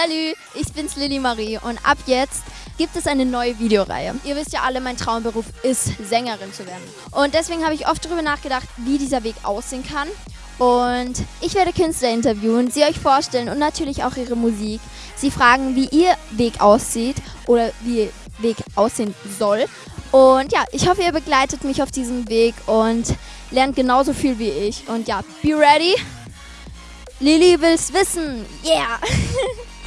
Salut, ich bin's Lilly Marie und ab jetzt gibt es eine neue Videoreihe. Ihr wisst ja alle, mein Traumberuf ist Sängerin zu werden. Und deswegen habe ich oft darüber nachgedacht, wie dieser Weg aussehen kann. Und ich werde Künstler interviewen, sie euch vorstellen und natürlich auch ihre Musik. Sie fragen, wie ihr Weg aussieht oder wie ihr Weg aussehen soll. Und ja, ich hoffe, ihr begleitet mich auf diesem Weg und lernt genauso viel wie ich. Und ja, be ready. Lilly will's wissen. Yeah.